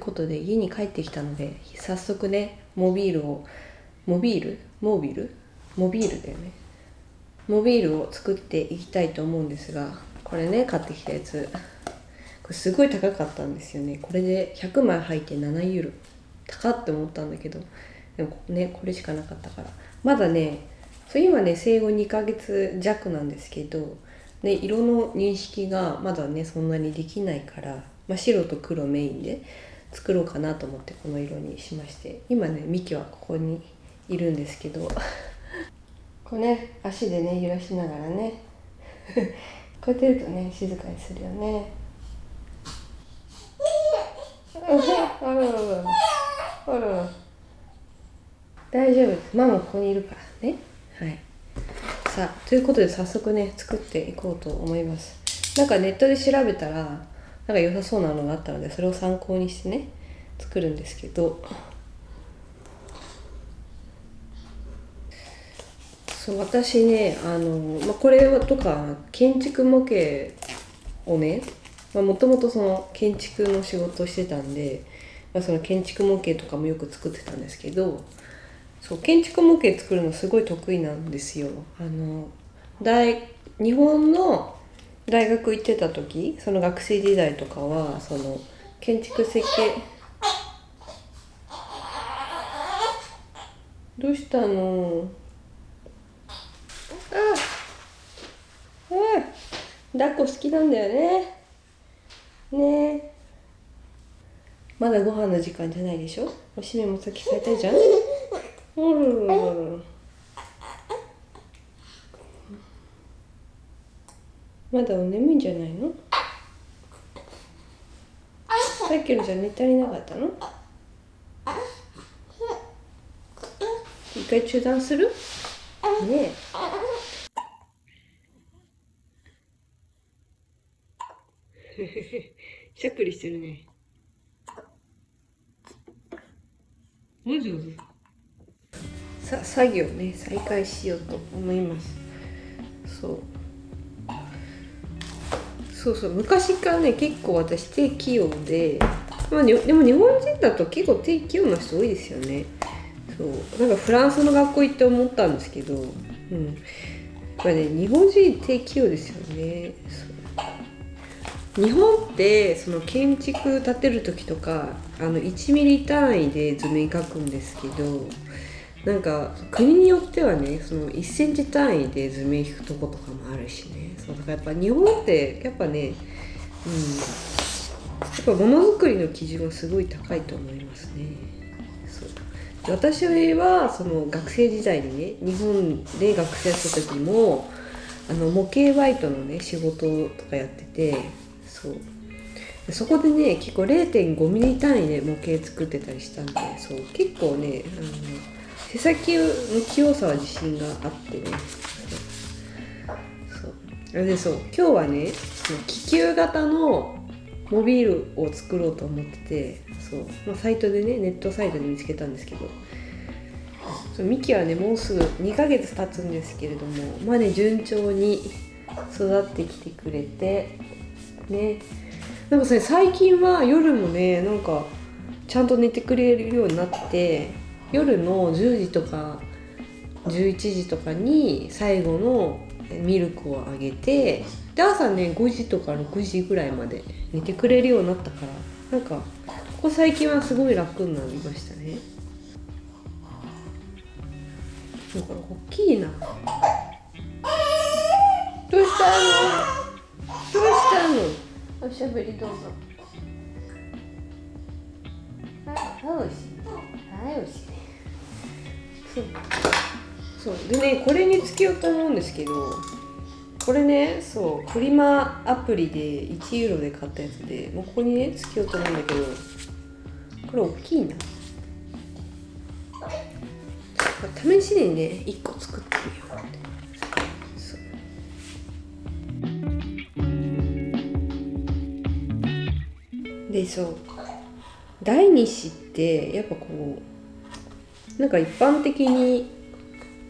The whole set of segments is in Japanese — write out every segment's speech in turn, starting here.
ことで家に帰ってきたので早速ねモビールをモビール？モービル？モビールだよね。モビールを作っていきたいと思うんですがこれね買ってきたやつ。これすごい高かったんですよね。これで100枚入って7ユーロ。高って思ったんだけど。でもねこれしかなかったから。まだねそう今ね生後2ヶ月弱なんですけど、ね、色の認識がまだねそんなにできないから、まあ、白と黒メインで。作ろうかなと思ってこの色にしまして。今ねミキはここにいるんですけど。こうね足でね揺らしながらね。こうやってるとね静かにするよね。あららら。大丈夫です。ママここにいるからね。はい。さあということで早速ね作っていこうと思います。なんかネットで調べたらなんか良さそうなのがあったのでそれを参考にしてね作るんですけどそう私ねあの、まあ、これとか建築模型をねもともとその建築の仕事をしてたんで、まあ、その建築模型とかもよく作ってたんですけどそう建築模型作るのすごい得意なんですよ。あの大日本の大学行ってた時その学生時代とかはその建築設計どうしたの？あうん。抱っこ好きなんだよね。ね。えまだご飯の時間じゃないでしょ？おしめも先されたいじゃん。うんまだお眠いんじゃないの？さっきのじゃ寝足りなかったの？一回中断する？ねえ。しゃっくりしてるね。もじもじさ作業ね再開しようと思います。そうそうそう昔からね結構私手器用で、まあ、でも日本人だと結構手器用な人多いですよね。そう。なんかフランスの学校行って思ったんですけどうん。やっぱね日本人手器用ですよね。日本ってその建築建てる時とかあの1ミリ単位で図面描くんですけどなんか国によってはねその1センチ単位で図面引くとことかもあるしね。そうだからやっぱ日本ってやっぱねうんやっぱものづくりの基準はすごい高いと思いますね。そう。私はその学生時代にね日本で学生やってた時もあの模型バイトのね仕事とかやっててそう。そこでね結構0.5ミリ単位で模型作ってたりしたんでそう。結構ねあの手先の器用さは自信があってね。そう。あれでそう。今日はねその気球型のモビールを作ろうと思っててそう、まあ、サイトでねネットサイトで見つけたんですけど。そうミキはねもうすぐ2ヶ月経つんですけれどもまあね順調に育ってきてくれてね。なんかそれ最近は夜もねなんかちゃんと寝てくれるようになって夜の10時とか11時とかに最後のミルクをあげてで朝ね5時とか6時ぐらいまで寝てくれるようになったからなんかここ最近はすごい楽になりましたね。だから大きいな。どうしたの？どうしたの？おしゃべりどうぞ。はいおいしい。はいおいしい。そう。でねこれにつけようと思うんですけどこれねそう。フリマアプリで1ユーロで買ったやつでもうここにねつけようと思うんだけどこれ大きいな。試しにね1個作ってみようって。そう。でそう。第二子ってやっぱこうなんか一般的に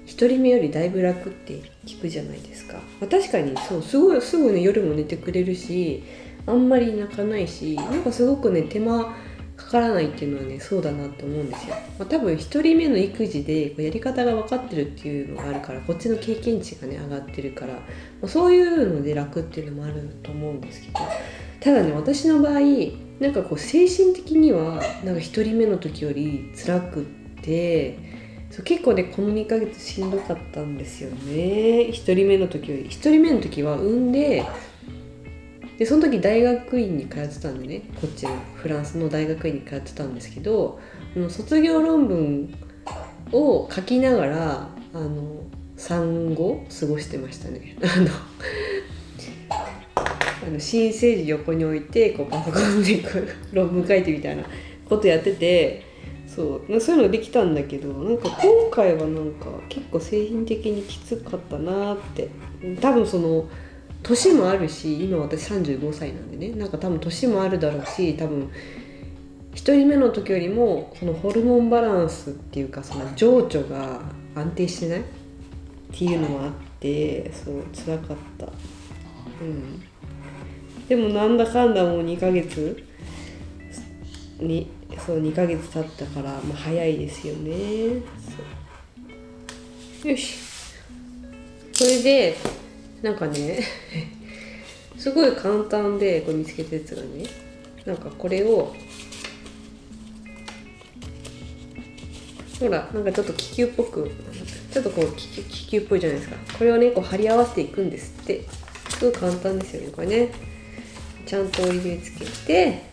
一人目よりだいぶ楽って聞くじゃないですか、まあ、確かにそうすごいすぐね夜も寝てくれるしあんまり泣かないしなんかすごくね手間かからないっていうのはねそうだなって思うんですよ、まあ、多分1人目の育児でこうやり方が分かってるっていうのがあるからこっちの経験値がね上がってるから、まあ、そういうので楽っていうのもあると思うんですけど。ただね私の場合なんかこう精神的にはなんか1人目の時より辛くってそう結構ねこの2ヶ月しんどかったんですよね。1人目の時より1人目の時は産んででその時大学院に通ってたんでね。こっちのフランスの大学院に通ってたんですけど卒業論文を書きながらあの産後過ごしてましたね。あのあの新生児横に置いてこうパソコンでこう論文書いてみたいなことやっててそうそういうのできたんだけどなんか今回はなんか結構製品的にきつかったなって。多分その年もあるし今私35歳なんでね。なんか多分年もあるだろうし多分1人目の時よりもそのホルモンバランスっていうかその情緒が安定してない？っていうのもあってそう辛かった。うん。でもなんだかんだもう2ヶ月にそう2ヶ月経ったから、まあ、早いですよね。よし。それでなんかね すごい簡単でこれ見つけたやつがねなんかこれをほらなんかちょっと気球っぽくちょっとこう気気球っぽいじゃないですか。これをねこう貼り合わせていくんですって。すごい簡単ですよねこれね。ちゃんと折り目つけて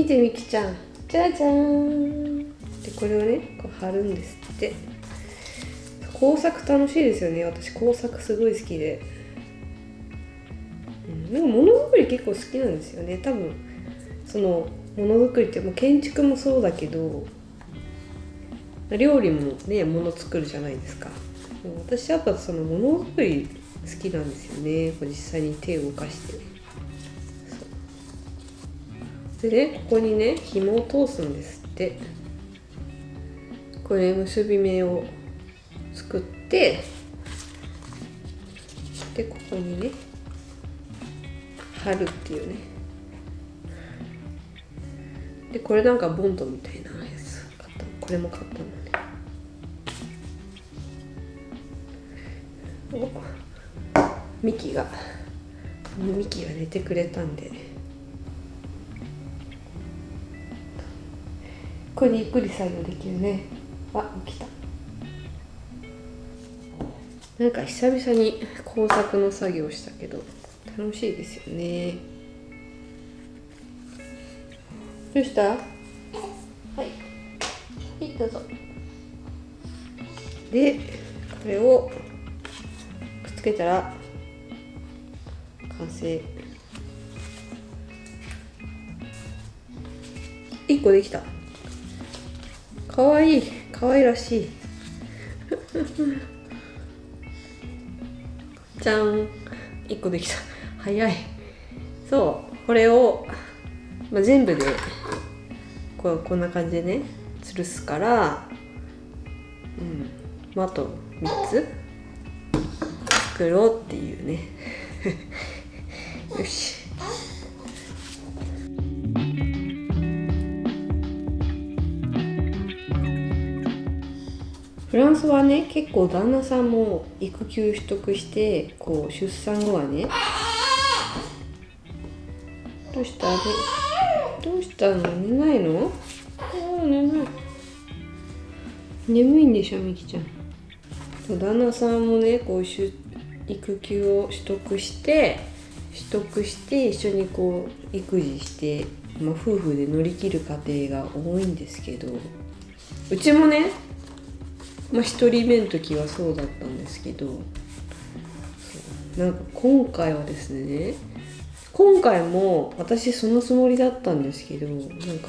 見てみきちゃん。じゃじゃーん。でこれをねこう貼るんですって。工作楽しいですよね。私工作すごい好きで、うん、なんかものづくり結構好きなんですよね。多分。そのものづくりってもう建築もそうだけど料理もねもの作るじゃないですか。私やっぱそのものづくり好きなんですよね。こう実際に手を動かして。でねここにね紐を通すんですって。これ結び目を作ってでここにね貼るっていうね。でこれなんかボンドみたいなやつ買ったこれも買ったのね。おミキがミキが寝てくれたんで。これでゆっくり作業できるね。あ起きた。なんか久々に工作の作業したけど楽しいですよね。どうした？はい。はいどうぞ。でこれをくっつけたら完成。1個できたかわいいかわいらしい。じゃん。1個できた。早い。そう。これを、まあ、全部でこうこんな感じでね吊るすからうん、まあ、あと3つ。作ろうっていうね。よしフランスはね結構旦那さんも育休取得してこう出産後はねどうした？どうしたの？寝ないの？あ寝ない。眠いんでしょみきちゃん。旦那さんもねこう育休を取得して取得して一緒にこう育児して、まあ、夫婦で乗り切る家庭が多いんですけどうちもねまあ、1人目の時はそうだったんですけどなんか今回はですね今回も私そのつもりだったんですけどなんか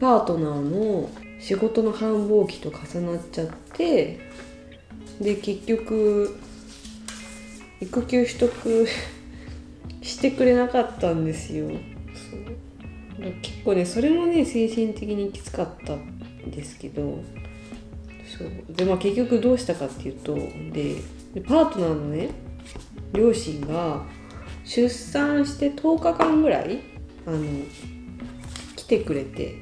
パートナーの仕事の繁忙期と重なっちゃってで結局育休取得 してくれなかったんですよ。結構ねそれもね精神的にきつかったんですけどそう。でまあ結局どうしたかっていうとでパートナーのね両親が出産して10日間ぐらいあの来てくれて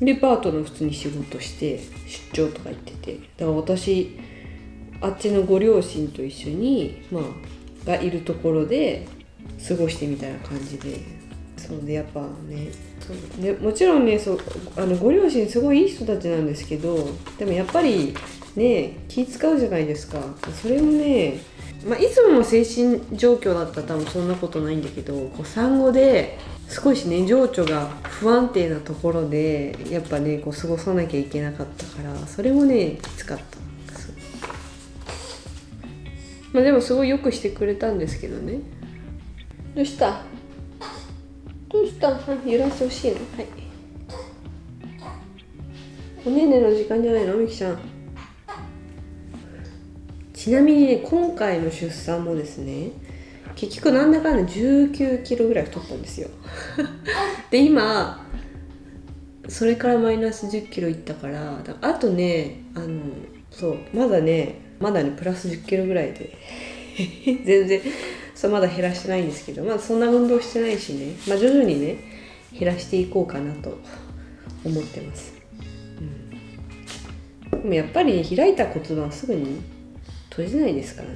でパートナー普通に仕事して出張とか行ってて。だから私あっちのご両親と一緒にまあがいるところで過ごしてみたいな感じで。そうでやっぱねそうでもちろんねそうあのご両親すごいいい人たちなんですけどでもやっぱりね気使うじゃないですか。それをね、まあ、いつもの精神状況だったら多分そんなことないんだけどこう産後で少しね情緒が不安定なところでやっぱねこう過ごさなきゃいけなかったからそれもねきつかった。まあでもすごいよくしてくれたんですけどね。どうした？どうした揺らしてほしいの。はい。おねねの時間じゃないのみきちゃん。ちなみにね今回の出産もですね結局なんだかんだ19キロぐらい太ったんですよ。で今それからマイナス10キロいったからからあとねあのそうまだねまだねプラス10キロぐらいで。全然そうまだ減らしてないんですけどまあそんな運動してないしね、まあ、徐々にね減らしていこうかなと思ってます、うん、でもやっぱり、ね、開いた骨盤はすぐに閉じないですからね。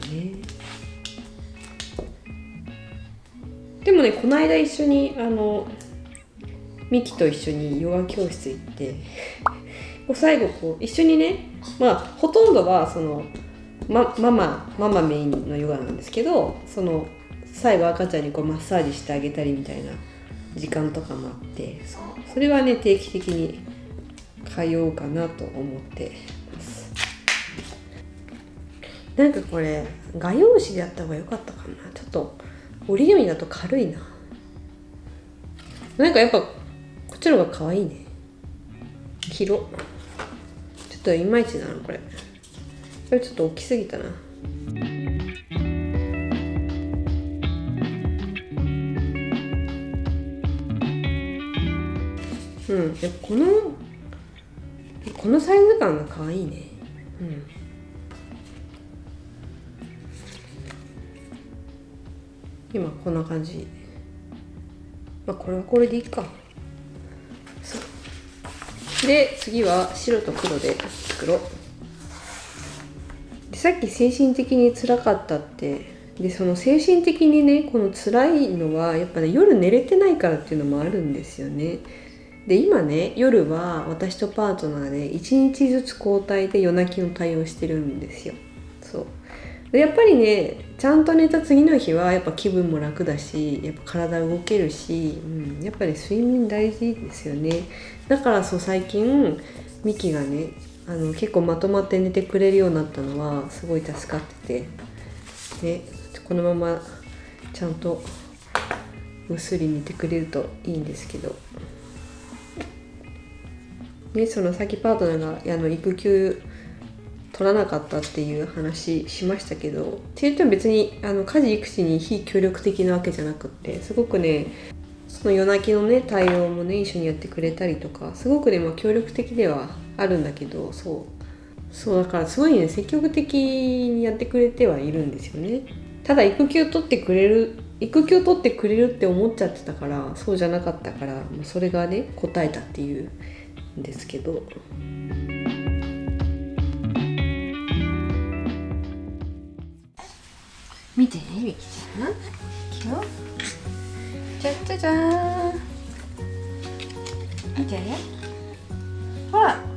でもねこの間一緒にあのミキと一緒にヨガ教室行ってこう最後こう一緒にねまあほとんどはそのま、ママママメインのヨガなんですけどその最後赤ちゃんにこうマッサージしてあげたりみたいな時間とかもあってそそれはね定期的に通おうかなと思ってます。なんかこれ画用紙でやった方が良かったかな。ちょっと折り紙だと軽いな。なんかやっぱこっちの方が可愛いね。広ちょっといまいちなのこれ。これちょっと大きすぎたなうん。やこのこのサイズ感が可愛いね。うん。今こんな感じ。まあこれはこれでいいか。で次は白と黒で作ろうでさっき精神的に辛かったって。でその精神的にねこの辛いのはやっぱね夜寝れてないからっていうのもあるんですよね。で今ね夜は私とパートナーで1日ずつ交代で夜泣きの対応してるんですよ。そう。でやっぱりねちゃんと寝た次の日はやっぱ気分も楽だしやっぱ体動けるし、うん、やっぱり睡眠大事ですよね。だからそう最近ミキがねあの結構まとまって寝てくれるようになったのはすごい助かっててねこのままちゃんとぐっすり寝てくれるといいんですけど。ねそのさっきパートナーがあの育休取らなかったっていう話しましたけどって言っても別にあの家事育児に非協力的なわけじゃなくってすごくねその夜泣きのね対応もね一緒にやってくれたりとかすごくね、まあ、協力的ではあるんだけどそう。そうだからすごいね積極的にやってくれてはいるんですよね。ただ育休取ってくれる育休取ってくれるって思っちゃってたからそうじゃなかったからもうそれがね答えたっていうんですけど。見てねゆきちゃん。今日じゃじゃじゃーん。見て。ねほら。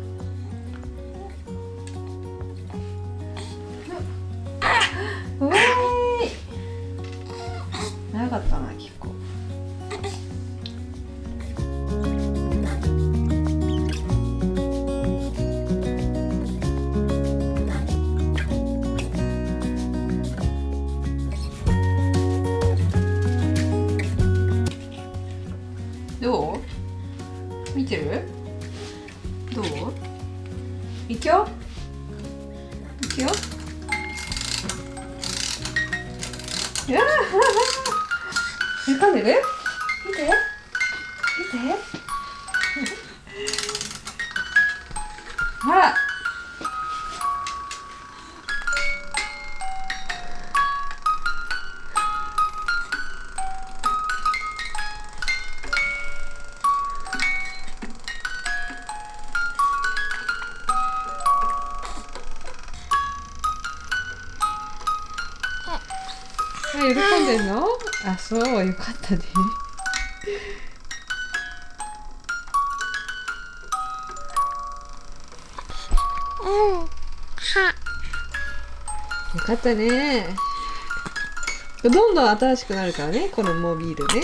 どう？いくよ。いくよ。うわー。噛んでる？見て。ほら喜んでんの？あそうよかったね。よかったね。どんどん新しくなるからねこのモビールね